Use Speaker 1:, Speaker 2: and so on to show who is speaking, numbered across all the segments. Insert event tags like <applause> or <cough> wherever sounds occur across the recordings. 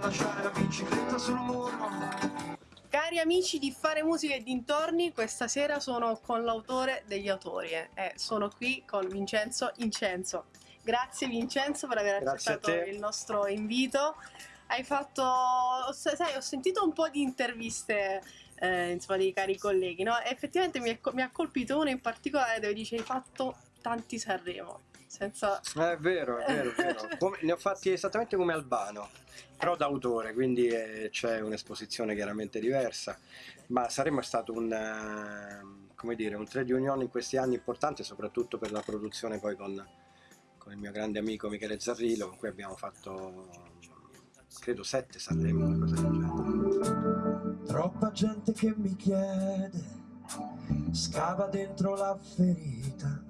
Speaker 1: Lasciare la bicicletta sul muro
Speaker 2: Cari amici di Fare Musica e dintorni, questa sera sono con l'autore degli autori e eh. sono qui con Vincenzo Incenzo. Grazie Vincenzo per aver
Speaker 3: Grazie
Speaker 2: accettato il nostro invito. Hai fatto, sai, ho sentito un po' di interviste eh, insomma, dei cari colleghi, no? E effettivamente mi, è, mi ha colpito uno in particolare dove dice hai fatto tanti Sanremo. Senza...
Speaker 3: È vero, è vero, è vero. <laughs> Come, ne ho fatti esattamente come Albano, però d'autore, quindi eh, c'è un'esposizione chiaramente diversa, ma Sanremo è stato un, uh, come dire, un trade union in questi anni importante, soprattutto per la produzione poi con, con il mio grande amico Michele Zarrillo, con cui abbiamo fatto, credo, sette Sanremo, una cosa del genere.
Speaker 1: Troppa gente che mi chiede, scava dentro la ferita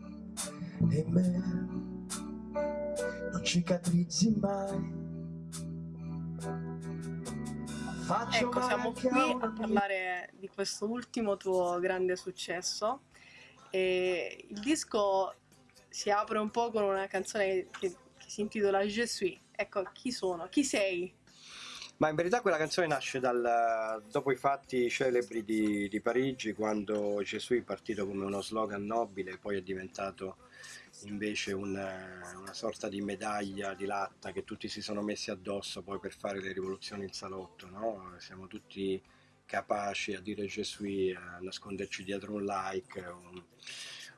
Speaker 1: e me non cicatrizzi mai. Faccio
Speaker 2: Ecco, siamo qui
Speaker 1: a
Speaker 2: parlare di questo ultimo tuo grande successo. E il disco si apre un po' con una canzone che, che si intitola Je suis. Ecco, chi sono? Chi sei?
Speaker 3: Ma in verità quella canzone nasce dal, dopo i fatti celebri di, di Parigi, quando Gesù è partito come uno slogan nobile, poi è diventato invece una, una sorta di medaglia di latta che tutti si sono messi addosso poi per fare le rivoluzioni in salotto, no? Siamo tutti capaci a dire Gesù, a nasconderci dietro un like o un,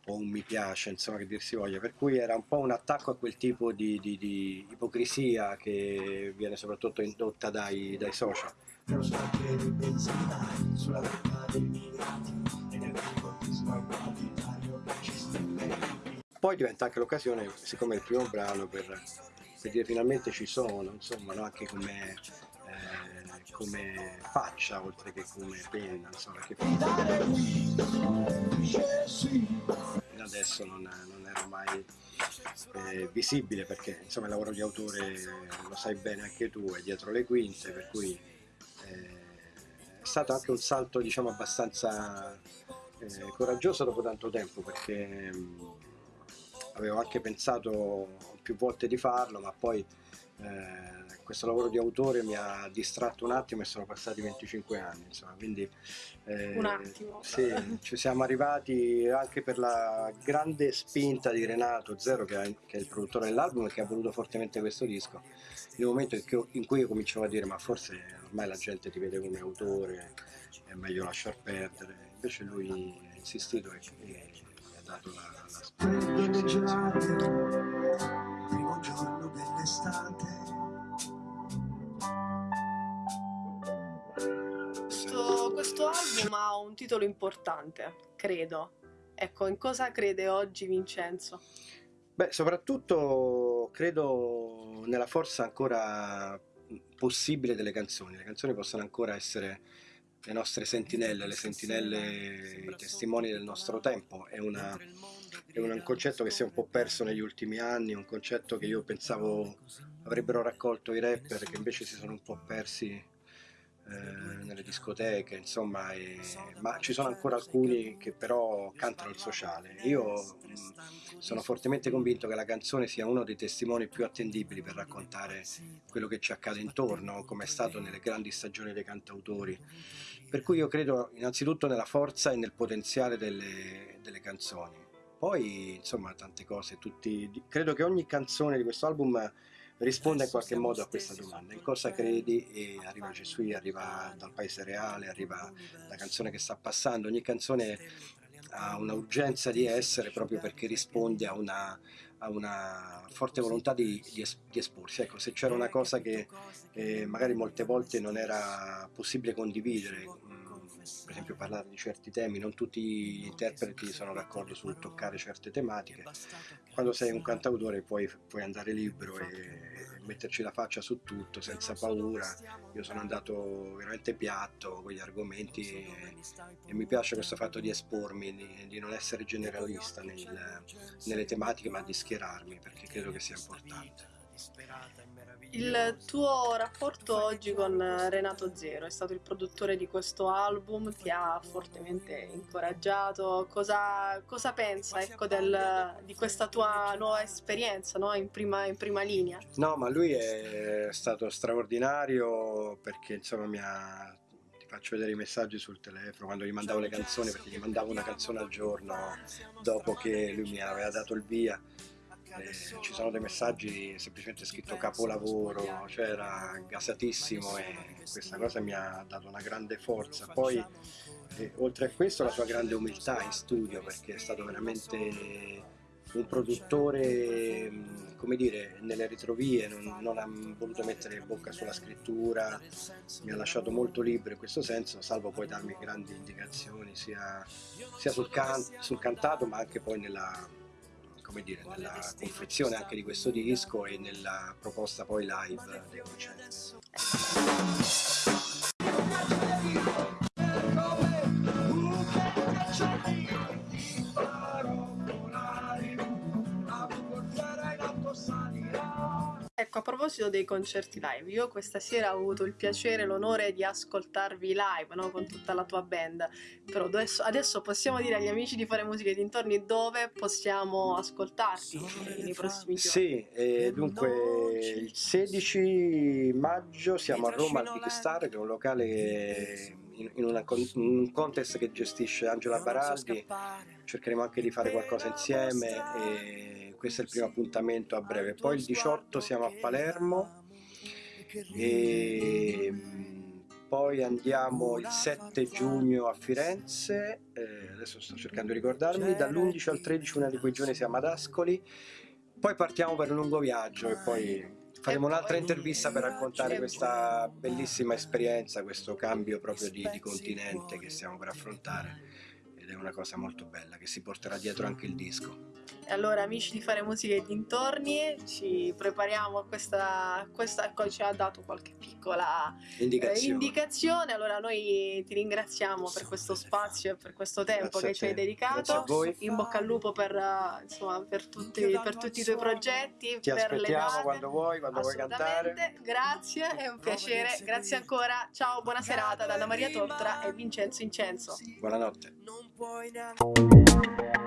Speaker 3: o un mi piace, insomma che dir si voglia, per cui era un po' un attacco a quel tipo di, di- di ipocrisia che viene soprattutto indotta dai, dai social.
Speaker 1: Sono anche dei benzinai sulla vetta dei migranti e nel sbagliati taglio ci stai
Speaker 3: Poi diventa anche l'occasione, siccome è il primo brano, per, per dire finalmente ci sono, insomma, no? anche come, eh, come faccia oltre che come penna, insomma, che adesso non, non era mai eh, visibile perché insomma il lavoro di autore lo sai bene anche tu, è dietro le quinte, per cui eh, è stato anche un salto diciamo abbastanza eh, coraggioso dopo tanto tempo perché mh, avevo anche pensato più volte di farlo ma poi eh, questo lavoro di autore mi ha distratto un attimo e sono passati 25 anni insomma quindi eh,
Speaker 2: Un attimo.
Speaker 3: sì, ci siamo arrivati anche per la grande spinta di Renato Zero che è, che è il produttore dell'album e che ha voluto fortemente questo disco un momento in cui, io cominciavo a dire ma forse ormai la gente ti vede come autore è meglio lasciar perdere invece lui ha insistito e, e mi ha dato la, la spinta
Speaker 2: un titolo importante, credo. Ecco, in cosa crede oggi Vincenzo?
Speaker 3: Beh, soprattutto credo nella forza ancora possibile delle canzoni. Le canzoni possono ancora essere le nostre sentinelle, le sentinelle, i testimoni del nostro tempo. È, una- è un concetto che si è un po' perso negli ultimi anni, un concetto che io pensavo avrebbero raccolto i rapper, che invece si sono un po' persi eh, nelle discoteche, insomma, e- ma ci sono ancora alcuni che però cantano il sociale. Io mh, sono fortemente convinto che la canzone sia uno dei testimoni più attendibili per raccontare quello che ci accade intorno, come è stato nelle grandi stagioni dei cantautori. Per cui io credo innanzitutto nella forza e nel potenziale delle, delle canzoni. Poi, insomma, tante cose, tutti, credo che ogni canzone di questo album risponda in qualche modo a questa domanda. In cosa credi? E arriva Gesù, arriva dal paese reale, arriva la canzone che sta passando. Ogni canzone ha un'urgenza di essere proprio perché risponde a una, a una forte volontà di, di es- di esporsi. Ecco, se c'era una cosa che eh, magari molte volte non era possibile condividere, per esempio parlare di certi temi, non tutti gli interpreti sono d'accordo sul toccare certe tematiche. Quando sei un cantautore puoi, puoi andare libero e metterci la faccia su tutto senza paura. Io sono andato veramente piatto con gli argomenti e, e mi piace questo fatto di espormi, di, di non essere generalista nel- nelle tematiche ma di schierarmi perché credo che sia importante.
Speaker 2: Il tuo rapporto oggi con Renato Zero è stato il produttore di questo album, ti ha fortemente incoraggiato. Cosa, cosa pensa ecco, del, di questa tua nuova esperienza no? in, prima, in prima linea?
Speaker 3: No, ma lui è stato straordinario perché insomma mi ha ti faccio vedere i messaggi sul telefono quando gli mandavo le canzoni perché gli mandavo una canzone al giorno dopo che lui mi aveva dato il via eh, ci sono dei messaggi semplicemente scritto capolavoro, cioè era gasatissimo e questa cosa mi ha dato una grande forza. Poi eh, oltre a questo la sua grande umiltà in studio perché è stato veramente un produttore, mm, come dire, nelle ritrovie, non, non, ha voluto mettere bocca sulla scrittura, mi ha lasciato molto libero in questo senso, salvo poi darmi grandi indicazioni sia, sia sul, can sul cantato ma anche poi nella, come dire, nella confezione anche di questo disco e nella proposta poi live dei concerti.
Speaker 2: Proposito dei concerti live, io questa sera ho avuto il piacere e l'onore di ascoltarvi live, no? Con tutta la tua band. Però adesso, adesso, possiamo dire agli amici di fare musica e dintorni dove possiamo ascoltarti nei prossimi giorni.
Speaker 3: Sì, eh, dunque il 16 maggio siamo a Roma al Big Star, che è un locale in, in, una, in, un contest che gestisce Angela Baraldi, cercheremo anche di fare qualcosa insieme e questo è il primo appuntamento a breve. Poi il 18 siamo a Palermo e poi andiamo il 7 giugno a Firenze, eh, adesso sto cercando di ricordarmi, dall'11 al 13 una di quei giorni siamo ad Ascoli, poi partiamo per un lungo viaggio e poi faremo un'altra intervista per raccontare questa bellissima esperienza, questo cambio proprio di, di continente che stiamo per affrontare ed è una cosa molto bella che si porterà dietro anche il disco.
Speaker 2: E allora amici di fare musica e dintorni, ci prepariamo a questa, questa ecco, ci ha dato qualche piccola
Speaker 3: indicazione.
Speaker 2: Eh, indicazione. Allora noi ti ringraziamo per questo spazio e per questo tempo
Speaker 3: Grazie
Speaker 2: che ci hai dedicato.
Speaker 3: Grazie a voi.
Speaker 2: In bocca al lupo per, insomma, per, tutti, per tutti i tuoi progetti,
Speaker 3: Ti aspettiamo
Speaker 2: date.
Speaker 3: quando vuoi, quando vuoi cantare.
Speaker 2: Grazie, è un piacere. Grazie ancora. Ciao, buona serata da Anna Maria Tortora e Vincenzo Incenso.
Speaker 3: Buonanotte.
Speaker 1: Non puoi neanche